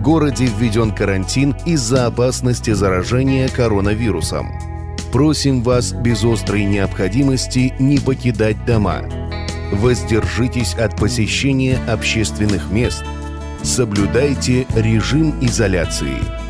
городе введен карантин из-за опасности заражения коронавирусом. Просим вас без острой необходимости не покидать дома. Воздержитесь от посещения общественных мест. Соблюдайте режим изоляции –